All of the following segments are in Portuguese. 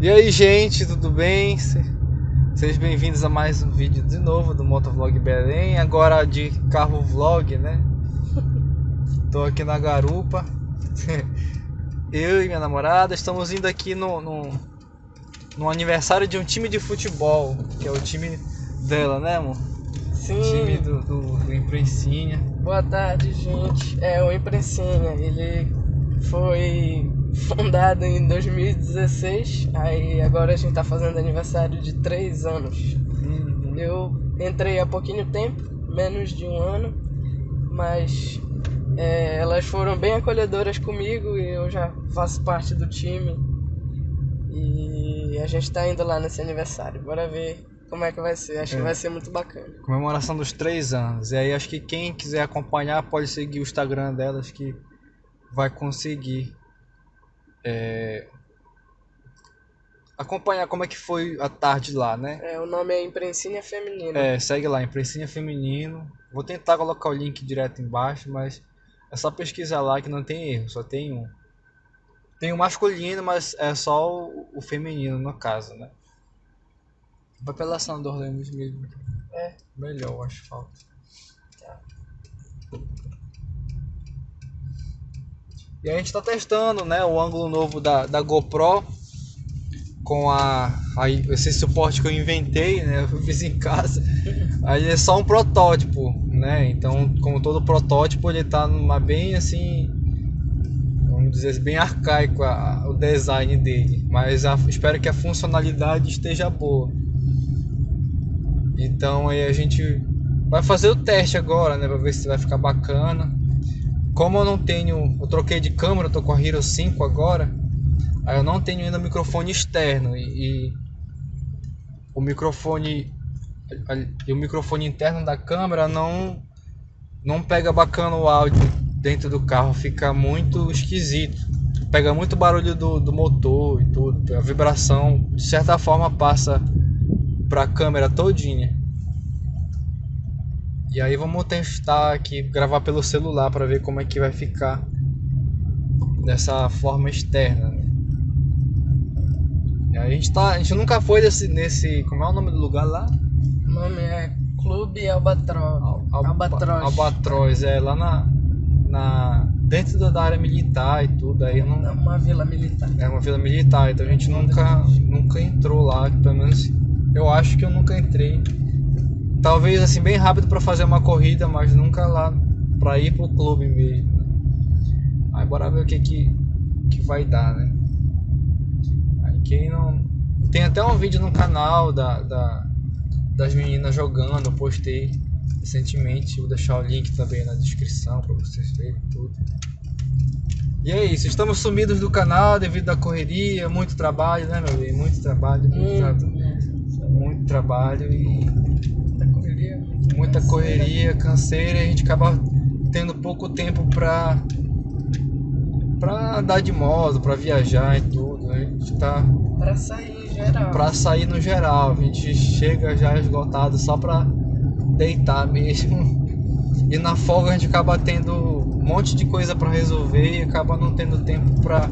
E aí, gente, tudo bem? Sejam bem-vindos a mais um vídeo de novo do Motovlog Belém, agora de carro vlog, né? Tô aqui na garupa. Eu e minha namorada estamos indo aqui no, no, no aniversário de um time de futebol, que é o time dela, né, amor? Sim. Time do, do, do Imprensinha. Boa tarde, gente. É o Imprensinha. Ele foi fundado em 2016. Aí agora a gente tá fazendo aniversário de 3 anos. Uhum. Eu entrei há pouquinho tempo, menos de um ano, mas é, elas foram bem acolhedoras comigo e eu já faço parte do time. E a gente tá indo lá nesse aniversário. Bora ver como é que vai ser. Acho É. que vai ser muito bacana. Comemoração dos três anos. E aí acho que quem quiser acompanhar pode seguir o Instagram delas que vai conseguir é, acompanhar como é que foi a tarde lá, né? É, o nome é Imprensinha Feminina. É, segue lá, Imprensinha Feminino. Vou tentar colocar o link direto embaixo, mas é só pesquisar lá que não tem erro, só tem um. Tem o masculino, mas é só o, o feminino no caso, né? Vai pela Sandor Lemos mesmo. É. Melhor o asfalto. E a gente tá testando, né, o ângulo novo da, da GoPro com a, a esse suporte que eu inventei, né, eu fiz em casa. Aí é só um protótipo, né? Então, como todo protótipo, ele tá numa bem assim, vamos dizer bem arcaico a- o design dele, mas a- espero que a funcionalidade esteja boa. Então aí a gente vai fazer o teste agora, né, para ver se vai ficar bacana. Como eu não tenho, eu troquei de câmera, tô com a Hero 5 agora. Aí eu não tenho ainda microfone externo e, e o microfone e o microfone interno da câmera não não pega bacana o áudio dentro do carro, fica muito esquisito. Pega muito barulho do, do motor e tudo, a vibração de certa forma passa para a câmera todinha. E aí vamos testar aqui, gravar pelo celular para ver como é que vai ficar dessa forma externa. né? E a gente tá, a gente nunca foi desse, nesse, como é o nome do lugar lá? O nome é Clube Albatro... Alba- Albatroz. Albatroz, é lá na, na dentro da- área militar e tudo. Aí eu É não, uma vila militar. é uma vila militar, então a gente nunca, nunca entrou lá, pelo menos eu acho que eu nunca entrei. Talvez assim bem rápido para fazer uma corrida, mas nunca lá para ir pro clube mesmo. Aí bora ver o que que, que vai dar, né? Aí quem não tem até um vídeo no canal da, da das meninas jogando, eu postei recentemente, vou deixar o link também na descrição para vocês verem tudo. E é isso, estamos sumidos do canal devido à correria, muito trabalho, né meu bem? Muito trabalho, muito, tra- Muito, muito trabalho e. muita correria, canseira, e a gente acaba tendo pouco tempo pra para andar de moto, pra viajar e tudo. A gente tá Pra sair em geral. pra sair no geral, a gente chega já esgotado só pra deitar mesmo. E na folga a gente acaba tendo um monte de coisa pra resolver e acaba não tendo tempo pra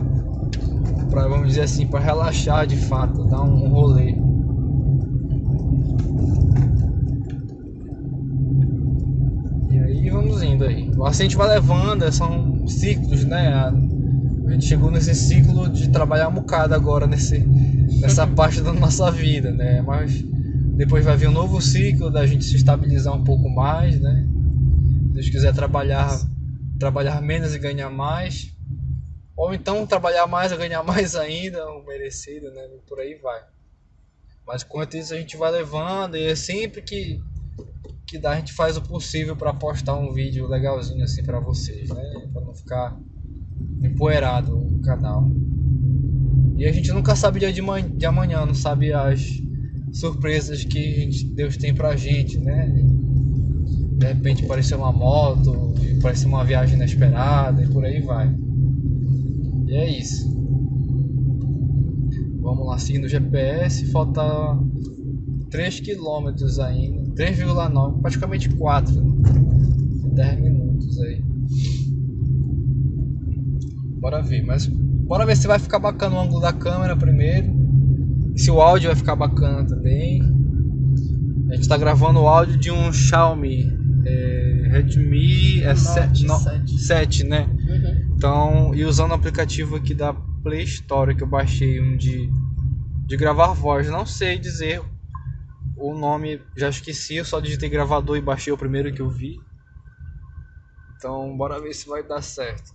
para vamos dizer assim, para relaxar de fato, dar um rolê. E aí vamos indo aí. Assim a gente vai levando, são ciclos, né? A gente chegou nesse ciclo de trabalhar um bocado agora nesse, nessa parte da nossa vida, né? Mas depois vai vir um novo ciclo da gente se estabilizar um pouco mais, né? Se Deus quiser trabalhar, trabalhar menos e ganhar mais. Ou então trabalhar mais e ganhar mais ainda, o merecido, né? Por aí vai. Mas enquanto isso a gente vai levando e é sempre que, que dá a gente faz o possível para postar um vídeo legalzinho assim para vocês, né? Para não ficar empoeirado o canal. E a gente nunca sabe dia de, de amanhã, não sabe as surpresas que gente- Deus tem pra gente, né? De repente aparecer uma moto, aparecer uma viagem inesperada e por aí vai. E é isso. Vamos lá, seguindo o GPS, falta 3 km ainda, 3,9, praticamente 4, 10 minutos aí. Bora ver, mas bora ver se vai ficar bacana o ângulo da câmera primeiro. se o áudio vai ficar bacana também. A gente está gravando o áudio de um Xiaomi é, Redmi é 7, 7. 7, né? Uhum. Então, e usando o aplicativo aqui da Play Store que eu baixei, um de, de gravar voz. Não sei dizer o nome, já esqueci, eu só digitei gravador e baixei o primeiro que eu vi. Então, bora ver se vai dar certo.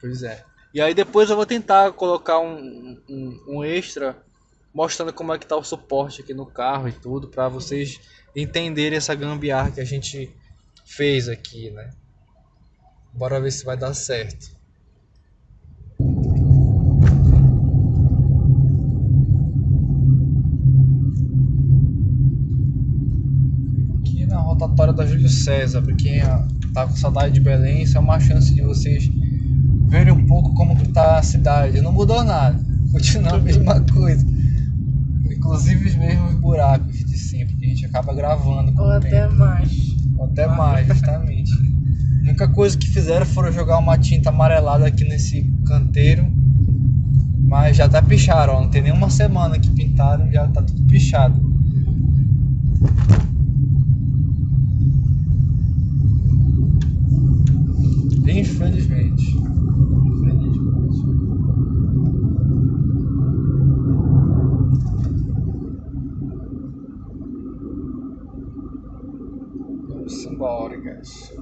Pois é. E aí depois eu vou tentar colocar um, um, um extra mostrando como é que tá o suporte aqui no carro e tudo para vocês entenderem essa gambiarra que a gente fez aqui, né? Bora ver se vai dar certo. Da Júlio César, para quem tá com saudade de Belém, isso é uma chance de vocês verem um pouco como tá a cidade. Não mudou nada, continua a mesma coisa. Inclusive os mesmos buracos de sempre, que a gente acaba gravando. Ou até mais. Ou até mais, justamente. A única coisa que fizeram foram jogar uma tinta amarelada aqui nesse canteiro. Mas já até picharam, ó. Não tem nenhuma semana que pintaram, já tá tudo pichado. Infelizmente. simbólicas.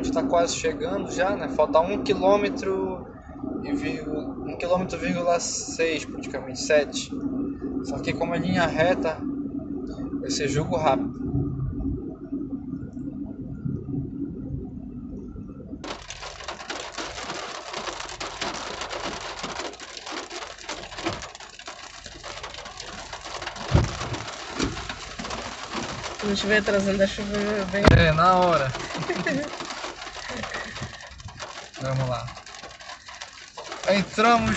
Gente está quase chegando já, né? Falta um quilômetro e vírgula, um quilômetro vírgula seis, praticamente sete. Só que como é linha reta, vai ser jogo rápido. Quando estiver trazendo a chuva, bem. É, na hora. Vamos lá. Entramos.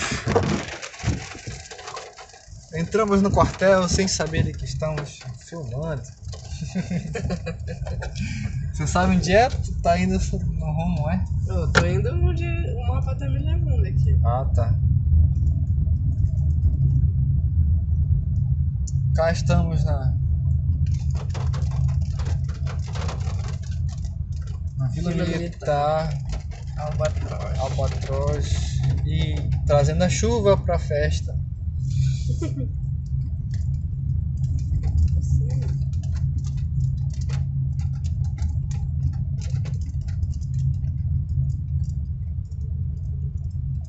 Entramos no quartel sem saber que estamos filmando. Você sabe onde é? Tu tá indo no rumo, é? Eu tô indo onde o mapa tá me levando aqui. Ah, tá. Cá estamos na Vila Militar, Albatroz. Albatroz e trazendo a chuva para a festa.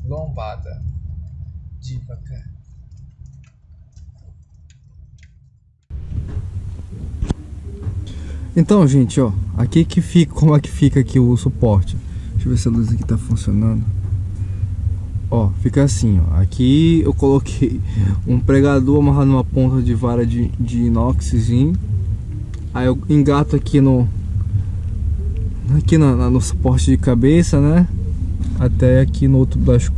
Lombada devagar. Então, gente, ó, aqui que fica, como é que fica aqui o suporte? Deixa eu ver se a luz aqui tá funcionando. Ó, fica assim, ó. Aqui eu coloquei um pregador amarrado numa ponta de vara de, de inoxzinho. Aí eu engato aqui no aqui no, no suporte de cabeça, né? Até aqui no outro, das,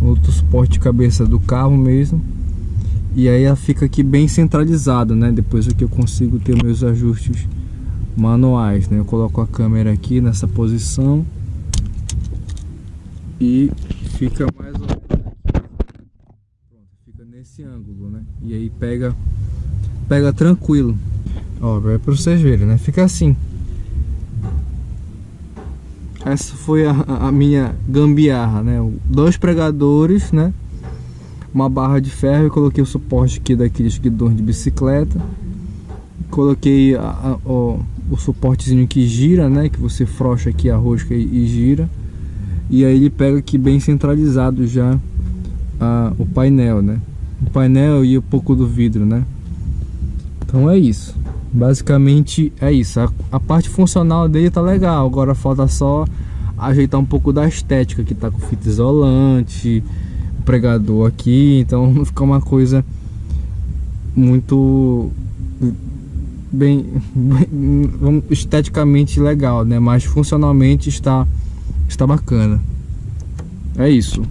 no outro suporte de cabeça do carro mesmo. E aí ela fica aqui bem centralizada, né? Depois aqui eu consigo ter meus ajustes manuais, né? Eu coloco a câmera aqui nessa posição e fica mais ou menos fica nesse ângulo, né? E aí pega pega tranquilo. Ó, é para vocês verem, né? Fica assim. Essa foi a, a minha gambiarra, né? Dois pregadores, né? Uma barra de ferro e coloquei o suporte aqui daqueles guidões de bicicleta. Coloquei a, a, a o suportezinho que gira, né? Que você frouxa aqui a rosca e, e gira. E aí ele pega aqui bem centralizado já a, o painel, né? O painel e um pouco do vidro, né? Então é isso. Basicamente é isso. A, a parte funcional dele tá legal. Agora falta só ajeitar um pouco da estética que tá com fita isolante, pregador aqui, então não fica uma coisa muito bem, bem esteticamente legal, né? Mas funcionalmente está está bacana. É isso.